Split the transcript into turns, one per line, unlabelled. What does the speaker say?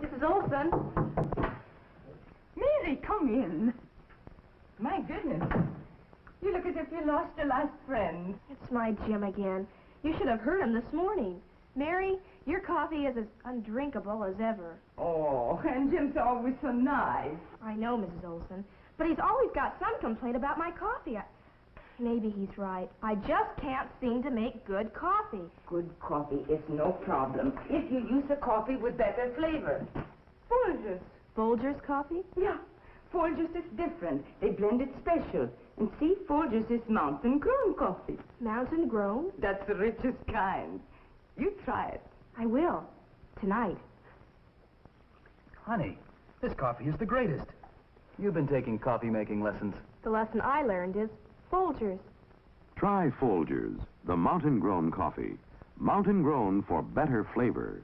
Mrs. Olson?
Mary, come in. My goodness. You look as if you lost your last friend.
It's my Jim again. You should have heard him this morning. Mary, your coffee is as undrinkable as ever.
Oh, and Jim's always so nice.
I know, Mrs. Olson, but he's always got some complaint about my coffee. I... Maybe he's right. I just can't seem to make good coffee.
Good coffee is no problem if you use a coffee with better flavor. Folgers.
Folgers coffee?
Yeah, Folgers is different. They blend it special. And see, Folgers is mountain grown coffee.
Mountain grown?
That's the richest kind. You try it.
I will. Tonight.
Honey, this coffee is the greatest. You've been taking coffee making lessons.
The lesson I learned is Folgers.
Try Folgers, the mountain grown coffee. Mountain grown for better flavor.